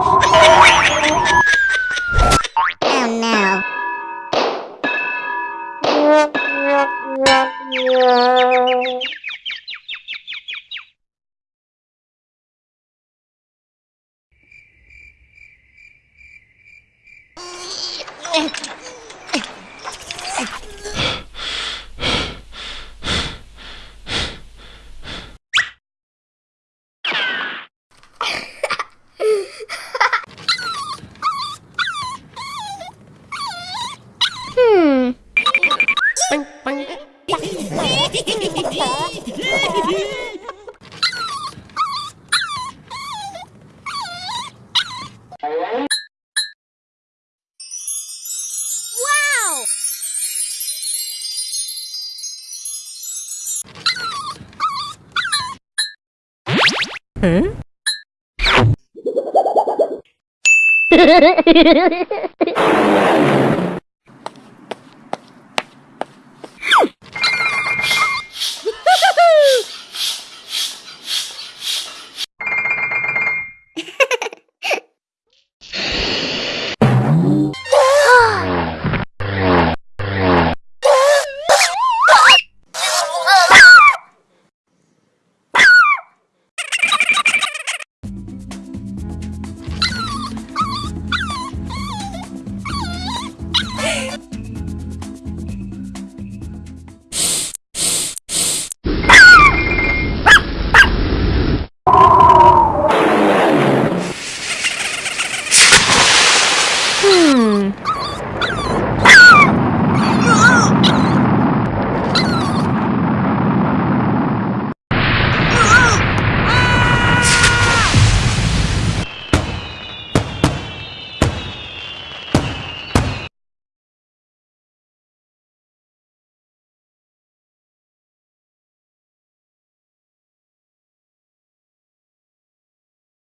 Yeah. 응?